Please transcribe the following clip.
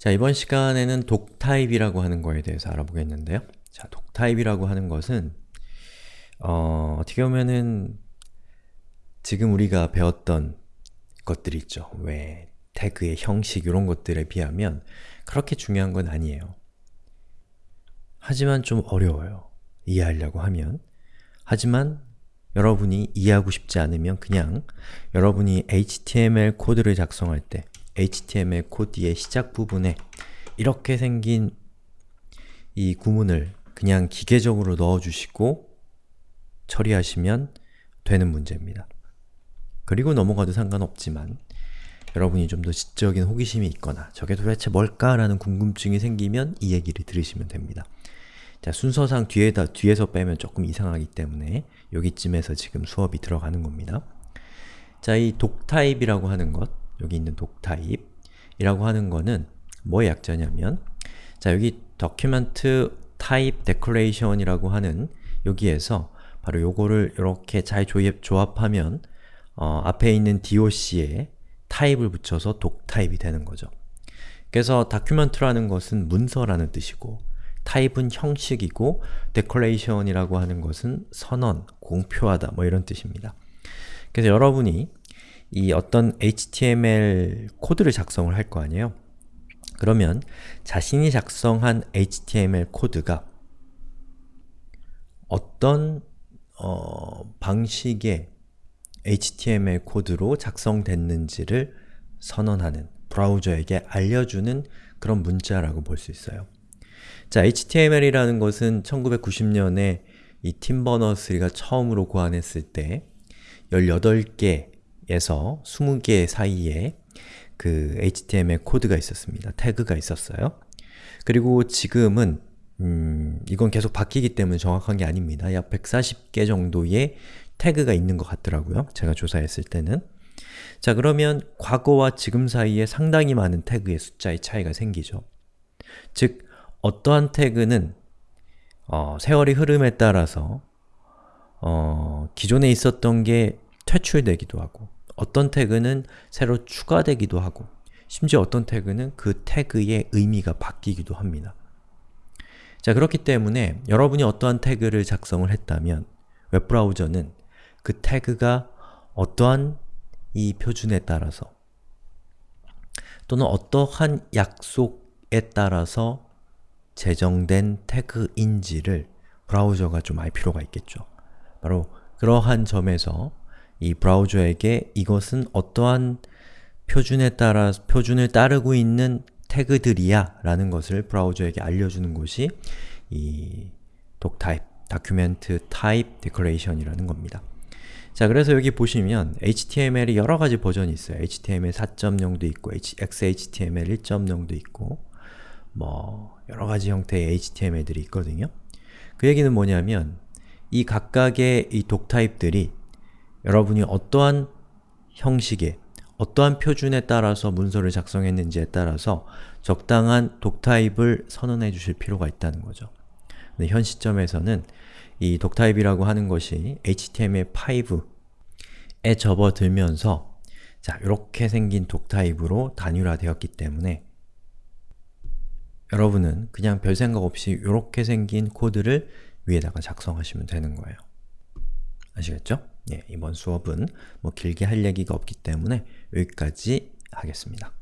자, 이번 시간에는 독타입이라고 하는 거에 대해서 알아보겠는데요. 자, 독타입이라고 하는 것은 어, 어떻게 보면은 지금 우리가 배웠던 것들 있죠. 왜 태그의 형식 이런 것들에 비하면 그렇게 중요한 건 아니에요. 하지만 좀 어려워요. 이해하려고 하면. 하지만 여러분이 이해하고 싶지 않으면 그냥 여러분이 HTML 코드를 작성할 때 HTML 코드의 시작 부분에 이렇게 생긴 이 구문을 그냥 기계적으로 넣어주시고 처리하시면 되는 문제입니다. 그리고 넘어가도 상관없지만 여러분이 좀 더 지적인 호기심이 있거나 저게 도대체 뭘까 라는 궁금증이 생기면 이 얘기를 들으시면 됩니다. 자, 순서상 뒤에다, 뒤에서 빼면 조금 이상하기 때문에 여기쯤에서 지금 수업이 들어가는 겁니다. 자, 이 독타입이라고 하는 것, 여기 있는 독타입이라고 하는 거는 뭐의 약자냐면 자, 여기 document type declaration이라고 하는 여기에서 바로 요거를 이렇게 잘 조합, 하면 어, 앞에 있는 doc에 타입을 붙여서 독타입이 되는 거죠. 그래서 document라는 것은 문서라는 뜻이고 타입은 형식이고 declaration이라고 하는 것은 선언, 공표하다 뭐 이런 뜻입니다. 그래서 여러분이 이 어떤 HTML 코드를 작성을 할 거 아니에요? 그러면 자신이 작성한 HTML 코드가 어떤 어, 방식의 HTML 코드로 작성됐는지를 선언하는, 브라우저에게 알려주는 그런 문자라고 볼 수 있어요. 자, HTML이라는 것은 1990년에 이 팀 버너스리가 처음으로 고안했을 때 18개 에서 20개 사이에 그 HTML 코드가 있었습니다. 태그가 있었어요. 그리고 지금은 음, 이건 계속 바뀌기 때문에 정확한 게 아닙니다. 약 140개 정도의 태그가 있는 것 같더라고요. 제가 조사했을 때는. 자 그러면 과거와 지금 사이에 상당히 많은 태그의 숫자의 차이가 생기죠. 즉, 어떠한 태그는 어, 세월이 흐름에 따라서 어, 기존에 있었던 게 퇴출되기도 하고 어떤 태그는 새로 추가되기도 하고 심지어 어떤 태그는 그 태그의 의미가 바뀌기도 합니다. 자 그렇기 때문에 여러분이 어떠한 태그를 작성을 했다면 웹브라우저는 그 태그가 어떠한 이 표준에 따라서 또는 어떠한 약속에 따라서 제정된 태그인지를 브라우저가 좀 알 필요가 있겠죠. 바로 그러한 점에서 이 브라우저에게 이것은 어떠한 표준에 따라 표준을 따르고 있는 태그들이야 라는 것을 브라우저에게 알려주는 것이 이 doctype, document type declaration이라는 겁니다. 자, 그래서 여기 보시면 HTML이 여러 가지 버전이 있어요. HTML 4.0도 있고, XHTML 1.0도 있고, 뭐 여러 가지 형태의 HTML들이 있거든요. 그 얘기는 뭐냐면 이 각각의 이 독타입들이 여러분이 어떠한 형식의 어떠한 표준에 따라서 문서를 작성했는지에 따라서 적당한 독타입을 선언해 주실 필요가 있다는 거죠. 근데 현 시점에서는 이 독타입이라고 하는 것이 HTML5에 접어들면서 자, 이렇게 생긴 독타입으로 단일화되었기 때문에 여러분은 그냥 별 생각 없이 이렇게 생긴 코드를 위에다가 작성하시면 되는 거예요. 아시겠죠? 예, 이번 수업은 뭐 길게 할 얘기가 없기 때문에 여기까지 하겠습니다.